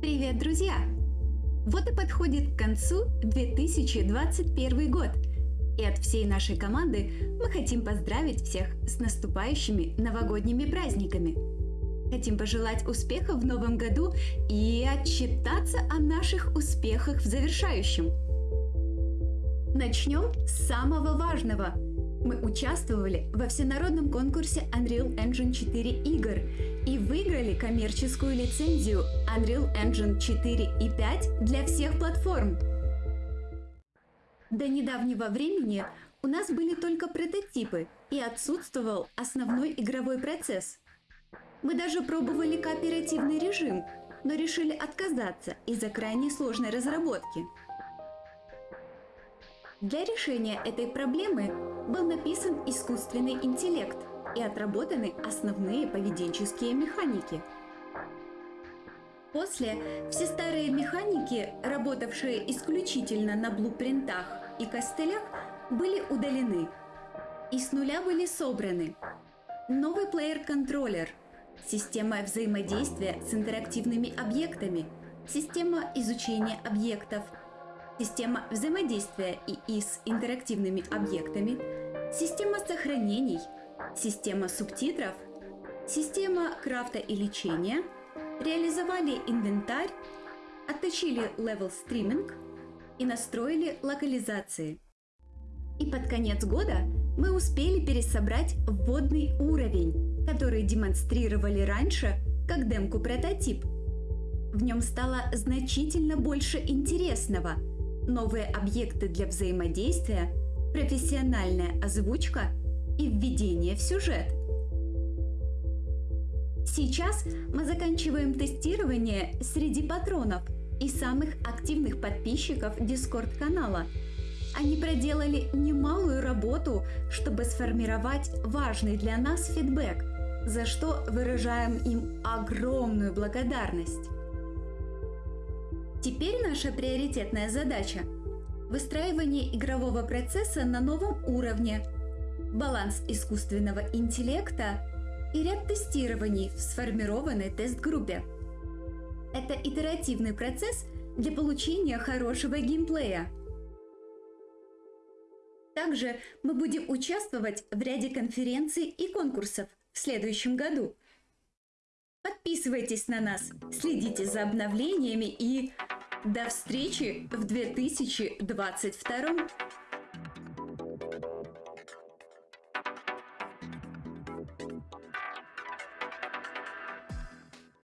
Привет, друзья! Вот и подходит к концу 2021 год. И от всей нашей команды мы хотим поздравить всех с наступающими новогодними праздниками. Хотим пожелать успехов в новом году и отчитаться о наших успехах в завершающем. Начнем с самого важного – мы участвовали во всенародном конкурсе Unreal Engine 4 игр и выиграли коммерческую лицензию Unreal Engine 4 и 5 для всех платформ. До недавнего времени у нас были только прототипы и отсутствовал основной игровой процесс. Мы даже пробовали кооперативный режим, но решили отказаться из-за крайне сложной разработки. Для решения этой проблемы был написан искусственный интеллект и отработаны основные поведенческие механики. После все старые механики, работавшие исключительно на блупринтах и костылях, были удалены и с нуля были собраны. Новый плеер-контроллер, система взаимодействия с интерактивными объектами, система изучения объектов – система взаимодействия ИИ с интерактивными объектами, система сохранений, система субтитров, система крафта и лечения, реализовали инвентарь, отточили level streaming и настроили локализации. И под конец года мы успели пересобрать вводный уровень, который демонстрировали раньше как демку прототип. В нем стало значительно больше интересного – новые объекты для взаимодействия, профессиональная озвучка и введение в сюжет. Сейчас мы заканчиваем тестирование среди патронов и самых активных подписчиков Discord канала. Они проделали немалую работу, чтобы сформировать важный для нас фидбэк, за что выражаем им огромную благодарность. Теперь наша приоритетная задача – выстраивание игрового процесса на новом уровне, баланс искусственного интеллекта и ряд тестирований в сформированной тест-группе. Это итеративный процесс для получения хорошего геймплея. Также мы будем участвовать в ряде конференций и конкурсов в следующем году. Подписывайтесь на нас, следите за обновлениями и до встречи в 2022